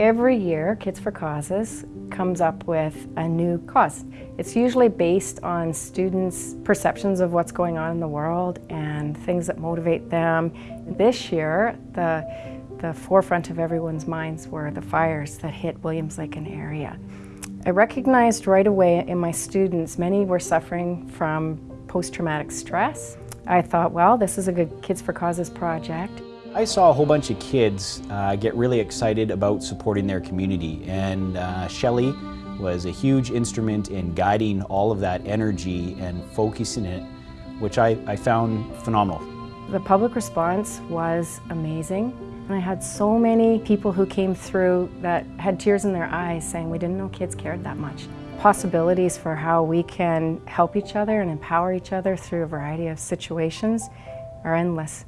Every year, Kids for Causes comes up with a new cause. It's usually based on students' perceptions of what's going on in the world and things that motivate them. This year, the, the forefront of everyone's minds were the fires that hit Williams Lake and area. I recognized right away in my students, many were suffering from post-traumatic stress. I thought, well, this is a good Kids for Causes project. I saw a whole bunch of kids uh, get really excited about supporting their community and uh, Shelley was a huge instrument in guiding all of that energy and focusing it, which I, I found phenomenal. The public response was amazing. And I had so many people who came through that had tears in their eyes saying, we didn't know kids cared that much. Possibilities for how we can help each other and empower each other through a variety of situations are endless.